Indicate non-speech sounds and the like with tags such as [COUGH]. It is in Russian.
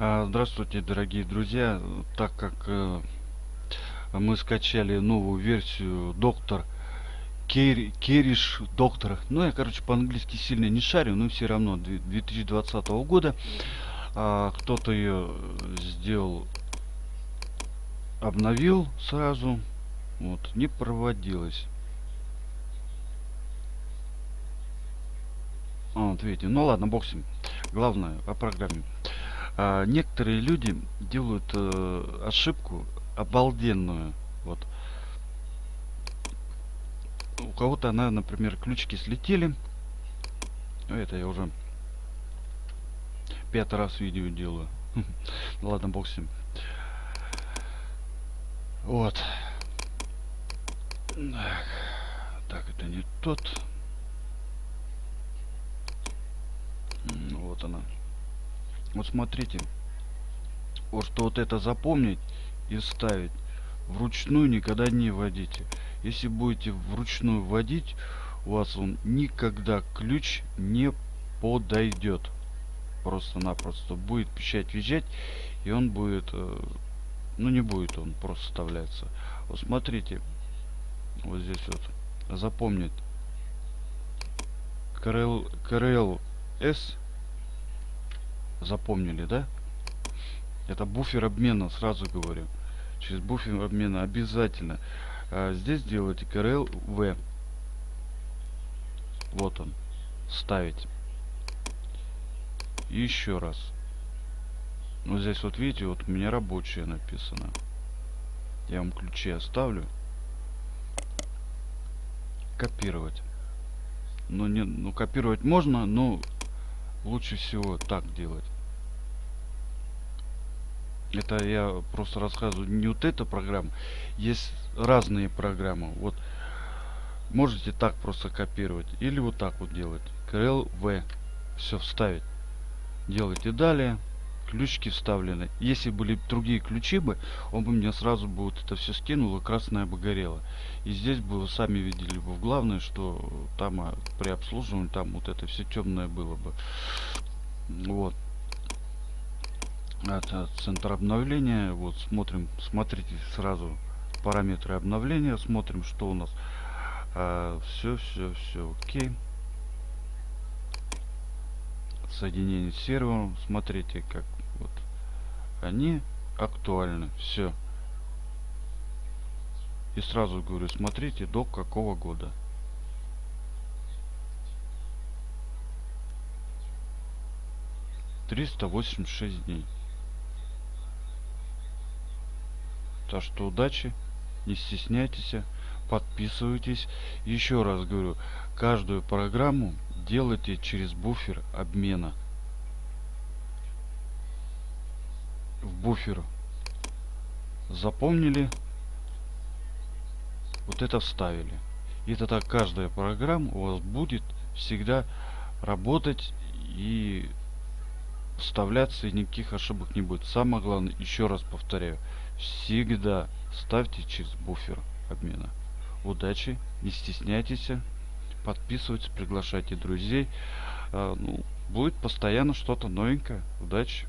А, Здравствуйте, дорогие друзья. Так как э, мы скачали новую версию доктор Кер- Кериш доктор, ну я, короче, по-английски сильно не шарю, но все равно две- 2020 года а, кто-то ее сделал, обновил сразу, вот, не проводилось. А, вот видите, ну ладно, ним. Главное о программе. А, некоторые люди делают э, ошибку обалденную. Вот. У кого-то она, например, ключики слетели. Ну, Это я уже пятый раз видео делаю. [LAUGHS] Ну ладно, бог. Вот. Так, так, это не тот. Вот она. Вот смотрите. Вот что вот это запомнить и ставить. Вручную никогда не вводите. Если будете вручную вводить, у вас он никогда ключ не подойдет. Просто-напросто будет пищать, визжать, и он будет, э, ну не будет он просто вставляться. Вот смотрите, вот здесь вот запомнить. КРЛ, КРЛ S запомнили, да? Это буфер обмена, сразу говорю. Через буфер обмена обязательно. А здесь делаете CRL V. Вот он. Ставить. Еще раз. Вот здесь вот видите, вот у меня рабочее написано. Я вам ключи оставлю. Копировать. Ну, не, ну копировать можно, но лучше всего так делать. Это я просто рассказываю не вот эта программа. Есть разные программы. Вот можете так просто копировать. Или вот так вот делать. Ctrl V. Все вставить. Делайте далее. Ключики вставлены. Если были другие ключи бы, он бы мне сразу бы вот это все скинул и красное бы горело. И здесь бы вы сами видели бы главное, что там а, при обслуживании там вот это все темное было бы. Вот это центр обновления. Вот смотрим смотрите сразу параметры обновления смотрим что у нас. А, все все все окей. Соединение с сервером. Смотрите как вот они актуальны. Все и сразу говорю смотрите до какого года. Триста восемьдесят шесть дней Так что удачи, не стесняйтесь, подписывайтесь. Еще раз говорю, каждую программу делайте через буфер обмена. В буфер запомнили, вот это вставили. И тогда каждая программа у вас будет всегда работать и вставляться и никаких ошибок не будет. Самое главное, еще раз повторяю, всегда ставьте через буфер обмена. Удачи, не стесняйтесь, подписывайтесь, приглашайте друзей. А, ну, будет постоянно что-то новенькое. Удачи!